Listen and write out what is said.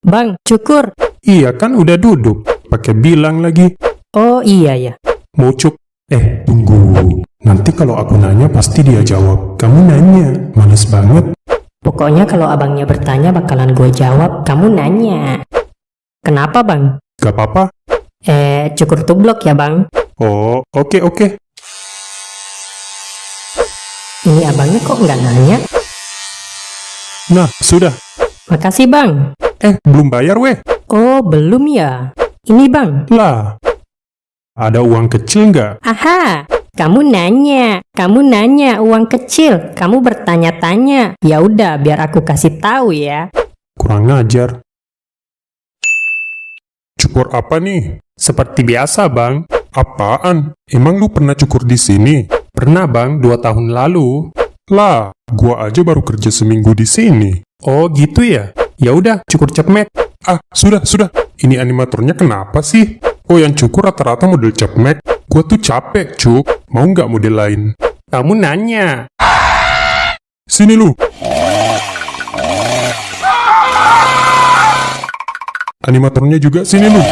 Bang, cukur. Iya kan udah duduk. Pakai bilang lagi. Oh iya ya. Mau cuk. Eh, tunggu. Nanti kalau aku nanya pasti dia jawab. Kamu nanya. Males banget. Pokoknya kalau abangnya bertanya bakalan gue jawab, kamu nanya. Kenapa bang? Gak apa-apa. Eh, cukur tublok ya bang. Oh, oke oke. Ini abangnya kok nggak nanya? Nah, sudah. Makasih bang. Eh, belum bayar weh. Oh, belum ya. Ini bang. Lah. Ada uang kecil nggak? Aha, kamu nanya, kamu nanya uang kecil, kamu bertanya-tanya. Ya udah, biar aku kasih tahu ya. Kurang ngajar. Cukur apa nih? Seperti biasa, Bang. Apaan? Emang lu pernah cukur di sini? Pernah, Bang, dua tahun lalu. Lah, gua aja baru kerja seminggu di sini. Oh, gitu ya? Ya udah, cukur cepmek. Ah, sudah, sudah. Ini animatornya kenapa sih? Oh, yang cukur rata-rata model cepmek. Gua tuh capek, cuk. Mau nggak model lain? Kamu nanya. Sini lu. Animatornya juga sini lu.